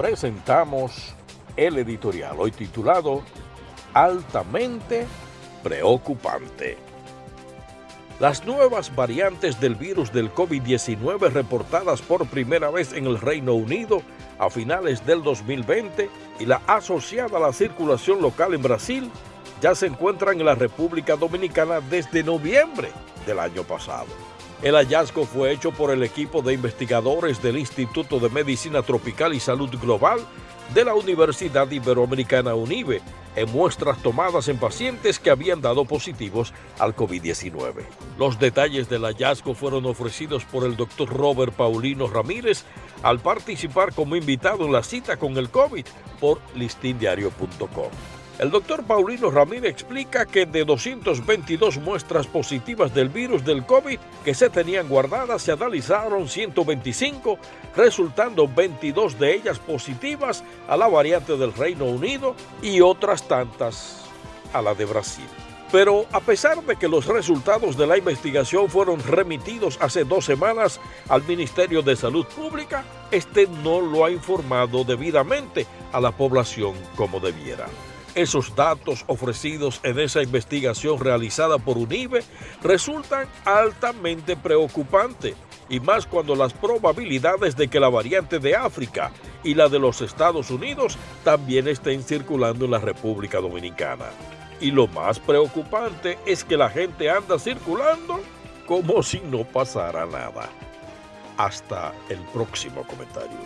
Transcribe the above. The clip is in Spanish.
presentamos el editorial, hoy titulado Altamente Preocupante. Las nuevas variantes del virus del COVID-19 reportadas por primera vez en el Reino Unido a finales del 2020 y la asociada a la circulación local en Brasil ya se encuentran en la República Dominicana desde noviembre del año pasado. El hallazgo fue hecho por el equipo de investigadores del Instituto de Medicina Tropical y Salud Global de la Universidad Iberoamericana UNIBE en muestras tomadas en pacientes que habían dado positivos al COVID-19. Los detalles del hallazgo fueron ofrecidos por el doctor Robert Paulino Ramírez al participar como invitado en la cita con el COVID por listindiario.com. El doctor Paulino Ramírez explica que de 222 muestras positivas del virus del COVID que se tenían guardadas, se analizaron 125, resultando 22 de ellas positivas a la variante del Reino Unido y otras tantas a la de Brasil. Pero a pesar de que los resultados de la investigación fueron remitidos hace dos semanas al Ministerio de Salud Pública, este no lo ha informado debidamente a la población como debiera. Esos datos ofrecidos en esa investigación realizada por UNIBE resultan altamente preocupantes y más cuando las probabilidades de que la variante de África y la de los Estados Unidos también estén circulando en la República Dominicana. Y lo más preocupante es que la gente anda circulando como si no pasara nada. Hasta el próximo comentario.